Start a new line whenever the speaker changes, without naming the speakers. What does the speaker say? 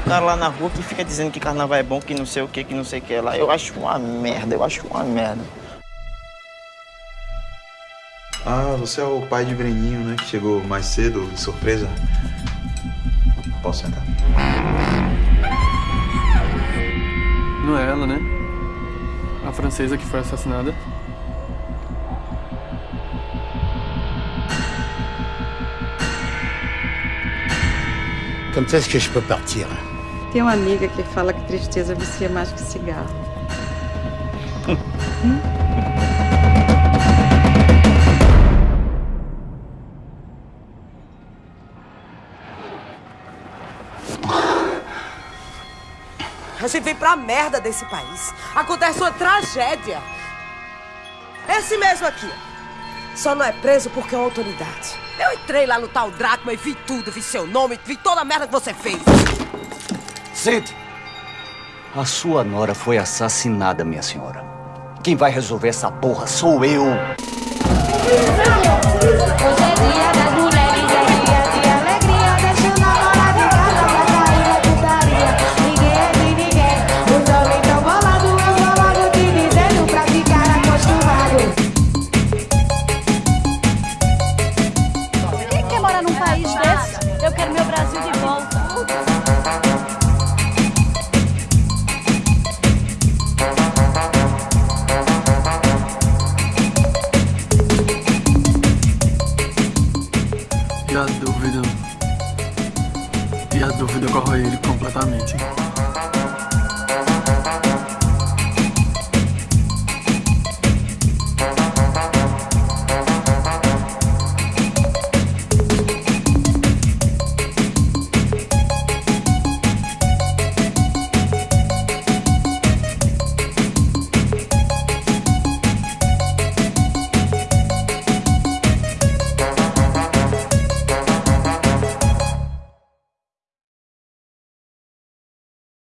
cara lá na rua que fica dizendo que carnaval é bom, que não sei o que, que não sei o que lá. Eu acho uma merda, eu acho uma merda.
Ah, você é o pai de Breninho, né? Que chegou mais cedo, de surpresa. Posso sentar?
Não é ela, né? A francesa que foi assassinada.
Quand est-ce que je peux partir
Tem uma amiga que fala que tristeza vicia mais que cigarro.
A gente vem pra merda desse país. Acontece uma tragédia. Esse mesmo aqui. Só não é preso porque é uma autoridade. Eu entrei lá no tal Drácula e vi tudo. Vi seu nome, vi toda a merda que você fez.
Sente. A sua nora foi assassinada, minha senhora. Quem vai resolver essa porra sou eu.
E a dúvida. E a dúvida corrói ele completamente.